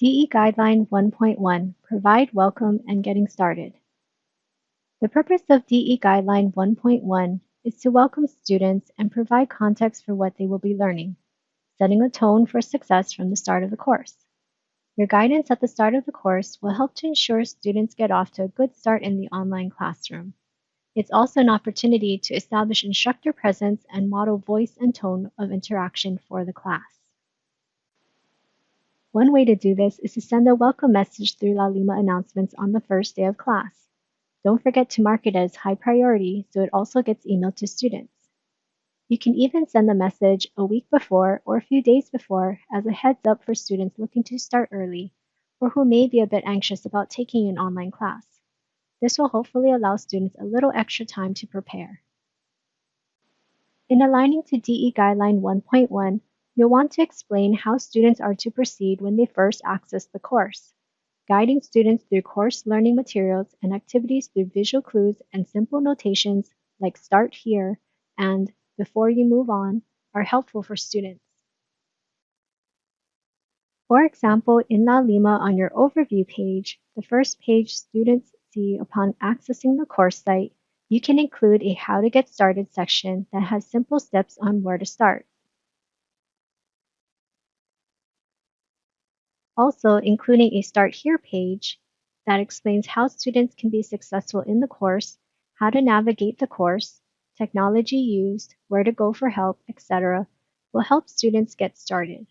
DE Guideline 1.1 Provide Welcome and Getting Started. The purpose of DE Guideline 1.1 is to welcome students and provide context for what they will be learning, setting a tone for success from the start of the course. Your guidance at the start of the course will help to ensure students get off to a good start in the online classroom. It's also an opportunity to establish instructor presence and model voice and tone of interaction for the class. One way to do this is to send a welcome message through Laulima announcements on the first day of class. Don't forget to mark it as high priority so it also gets emailed to students. You can even send the message a week before or a few days before as a heads up for students looking to start early or who may be a bit anxious about taking an online class. This will hopefully allow students a little extra time to prepare. In aligning to DE Guideline 1.1, You'll want to explain how students are to proceed when they first access the course. Guiding students through course learning materials and activities through visual clues and simple notations like start here and before you move on are helpful for students. For example, in Laulima on your overview page, the first page students see upon accessing the course site, you can include a how to get started section that has simple steps on where to start. Also including a Start Here page that explains how students can be successful in the course, how to navigate the course, technology used, where to go for help, etc., will help students get started.